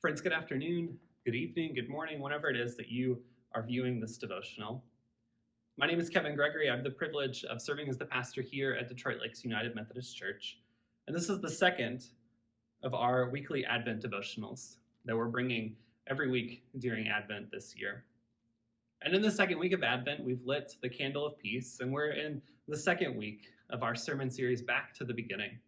Friends, good afternoon, good evening, good morning, whenever it is that you are viewing this devotional. My name is Kevin Gregory. I have the privilege of serving as the pastor here at Detroit Lakes United Methodist Church. And this is the second of our weekly Advent devotionals that we're bringing every week during Advent this year. And in the second week of Advent, we've lit the candle of peace, and we're in the second week of our sermon series, Back to the Beginning.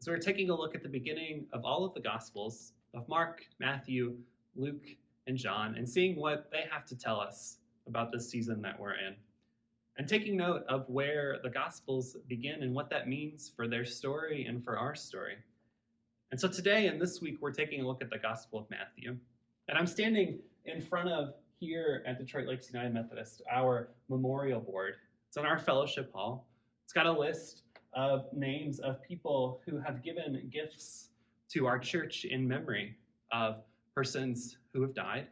So we're taking a look at the beginning of all of the Gospels of Mark, Matthew, Luke, and John and seeing what they have to tell us about this season that we're in. And taking note of where the Gospels begin and what that means for their story and for our story. And so today and this week, we're taking a look at the Gospel of Matthew. And I'm standing in front of here at Detroit Lakes United Methodist, our memorial board. It's in our fellowship hall. It's got a list of names of people who have given gifts to our church in memory of persons who have died.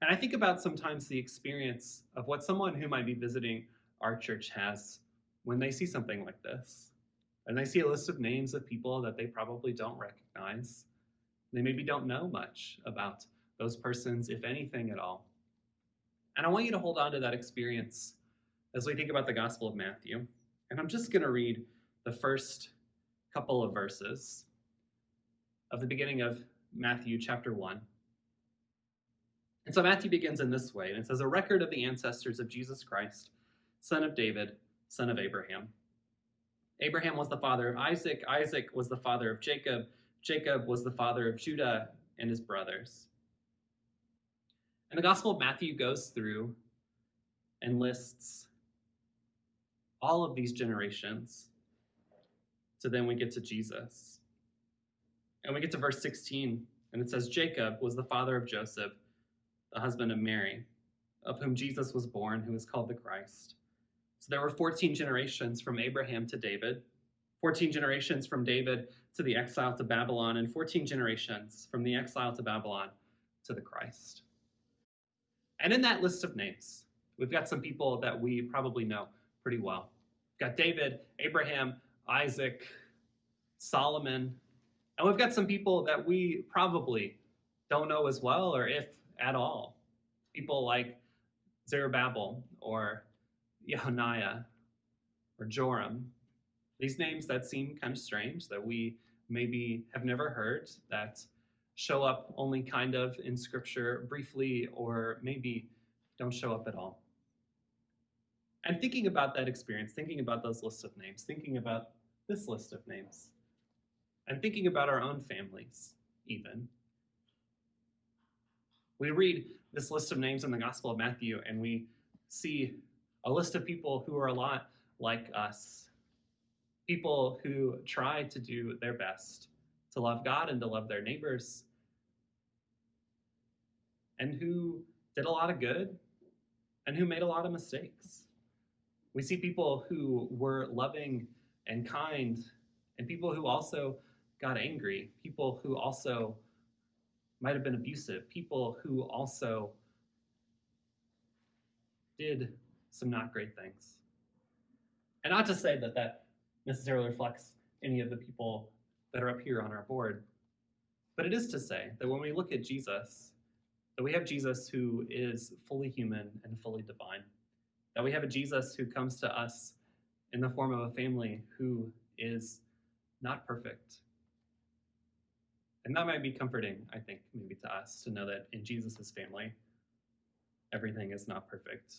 And I think about sometimes the experience of what someone who might be visiting our church has when they see something like this. And they see a list of names of people that they probably don't recognize. They maybe don't know much about those persons, if anything at all. And I want you to hold on to that experience as we think about the Gospel of Matthew. And I'm just going to read the first couple of verses of the beginning of Matthew chapter 1. And so Matthew begins in this way, and it says, A record of the ancestors of Jesus Christ, son of David, son of Abraham. Abraham was the father of Isaac, Isaac was the father of Jacob, Jacob was the father of Judah and his brothers. And the Gospel of Matthew goes through and lists all of these generations. So then we get to Jesus. And we get to verse 16, and it says, Jacob was the father of Joseph, the husband of Mary, of whom Jesus was born, who is called the Christ. So there were 14 generations from Abraham to David, 14 generations from David to the exile to Babylon, and 14 generations from the exile to Babylon to the Christ. And in that list of names, we've got some people that we probably know pretty well. We've got David, Abraham, Isaac, Solomon, and we've got some people that we probably don't know as well, or if at all. People like Zerubbabel or Yehoniah or Joram. These names that seem kind of strange that we maybe have never heard, that show up only kind of in scripture briefly, or maybe don't show up at all. And thinking about that experience, thinking about those lists of names, thinking about this list of names, and thinking about our own families, even. We read this list of names in the Gospel of Matthew and we see a list of people who are a lot like us. People who try to do their best to love God and to love their neighbors, and who did a lot of good and who made a lot of mistakes. We see people who were loving and kind, and people who also got angry, people who also might have been abusive, people who also did some not great things. And not to say that that necessarily reflects any of the people that are up here on our board, but it is to say that when we look at Jesus, that we have Jesus who is fully human and fully divine, that we have a Jesus who comes to us in the form of a family who is not perfect, and that might be comforting, I think, maybe to us to know that in Jesus' family, everything is not perfect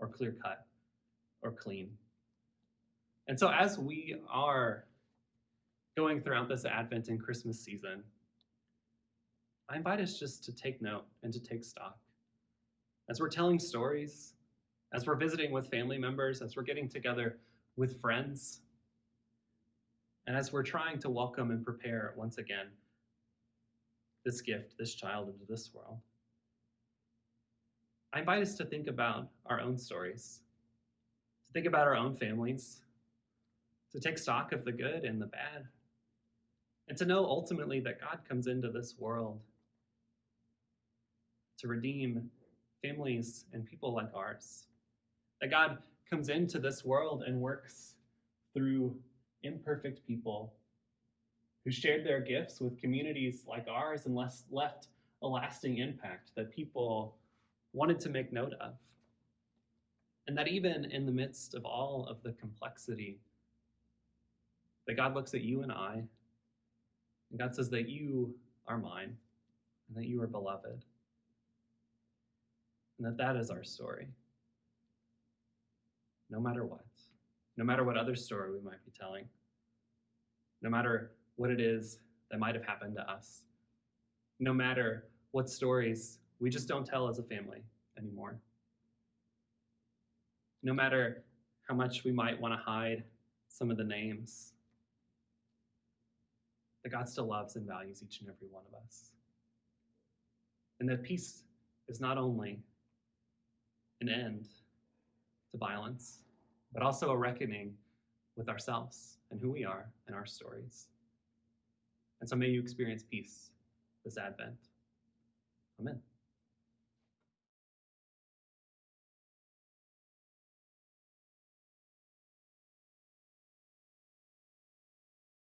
or clear cut or clean. And so, as we are going throughout this Advent and Christmas season, I invite us just to take note and to take stock. As we're telling stories, as we're visiting with family members, as we're getting together with friends, and as we're trying to welcome and prepare once again this gift, this child into this world. I invite us to think about our own stories, to think about our own families, to take stock of the good and the bad, and to know ultimately that God comes into this world to redeem families and people like ours. That God comes into this world and works through imperfect people who shared their gifts with communities like ours and left a lasting impact that people wanted to make note of. And that even in the midst of all of the complexity, that God looks at you and I, and God says that you are mine, and that you are beloved, and that that is our story. No matter what, no matter what other story we might be telling, no matter what it is that might have happened to us, no matter what stories we just don't tell as a family anymore. No matter how much we might want to hide some of the names, that God still loves and values each and every one of us. And that peace is not only an end to violence, but also a reckoning with ourselves and who we are and our stories. And so may you experience peace this Advent. Amen.